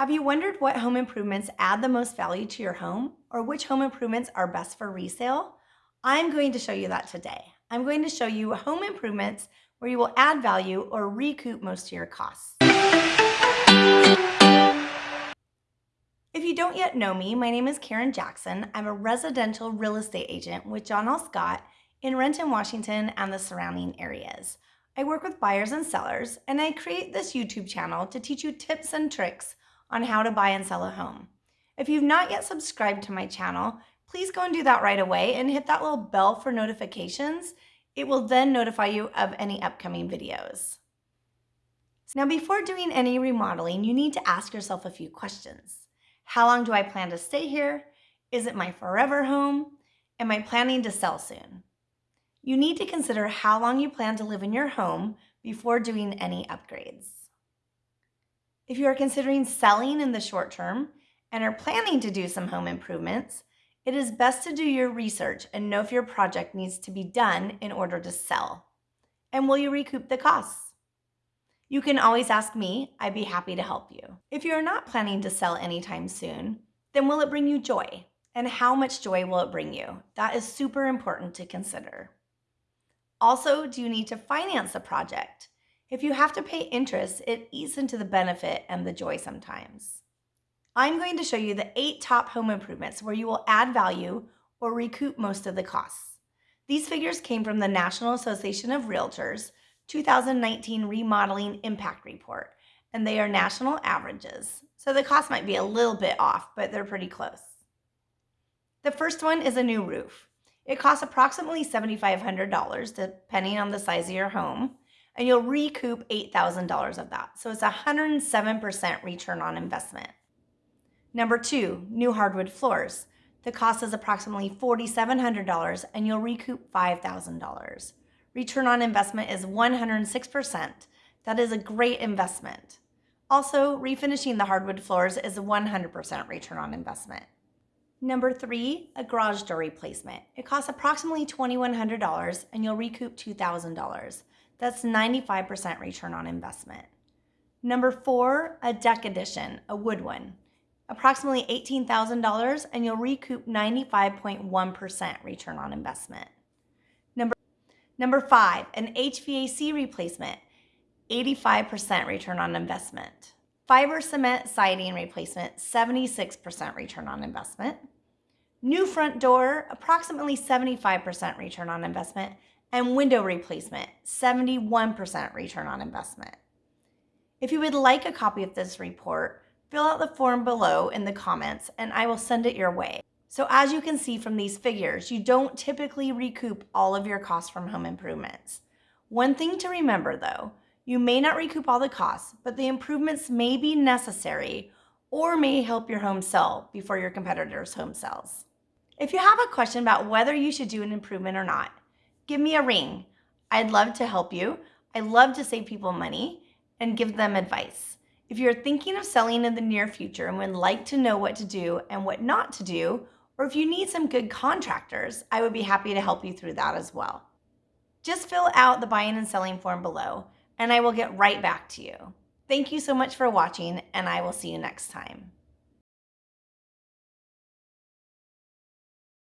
Have you wondered what home improvements add the most value to your home or which home improvements are best for resale? I'm going to show you that today. I'm going to show you home improvements where you will add value or recoup most of your costs. If you don't yet know me, my name is Karen Jackson. I'm a residential real estate agent with John L. Scott in Renton, Washington and the surrounding areas. I work with buyers and sellers, and I create this YouTube channel to teach you tips and tricks on how to buy and sell a home. If you've not yet subscribed to my channel, please go and do that right away and hit that little bell for notifications. It will then notify you of any upcoming videos. Now, before doing any remodeling, you need to ask yourself a few questions. How long do I plan to stay here? Is it my forever home? Am I planning to sell soon? You need to consider how long you plan to live in your home before doing any upgrades. If you are considering selling in the short term and are planning to do some home improvements, it is best to do your research and know if your project needs to be done in order to sell. And will you recoup the costs? You can always ask me, I'd be happy to help you. If you're not planning to sell anytime soon, then will it bring you joy? And how much joy will it bring you? That is super important to consider. Also, do you need to finance the project? If you have to pay interest, it eats into the benefit and the joy sometimes. I'm going to show you the eight top home improvements where you will add value or recoup most of the costs. These figures came from the National Association of Realtors 2019 Remodeling Impact Report, and they are national averages. So the cost might be a little bit off, but they're pretty close. The first one is a new roof. It costs approximately $7,500 depending on the size of your home, and you'll recoup $8,000 of that. So it's a 107% return on investment. Number two, new hardwood floors. The cost is approximately $4,700 and you'll recoup $5,000. Return on investment is 106%. That is a great investment. Also, refinishing the hardwood floors is a 100% return on investment. Number three, a garage door replacement. It costs approximately $2,100 and you'll recoup $2,000. That's 95% return on investment. Number four, a deck addition, a wood one. Approximately $18,000 and you'll recoup 95.1% return on investment. Number, number five, an HVAC replacement, 85% return on investment. Fiber cement siding replacement, 76% return on investment. New front door, approximately 75% return on investment. And window replacement, 71% return on investment. If you would like a copy of this report, fill out the form below in the comments and I will send it your way. So as you can see from these figures, you don't typically recoup all of your costs from home improvements. One thing to remember though, you may not recoup all the costs, but the improvements may be necessary or may help your home sell before your competitor's home sells. If you have a question about whether you should do an improvement or not, give me a ring. I'd love to help you. I love to save people money and give them advice. If you're thinking of selling in the near future and would like to know what to do and what not to do, or if you need some good contractors, I would be happy to help you through that as well. Just fill out the buying and selling form below and I will get right back to you. Thank you so much for watching and I will see you next time.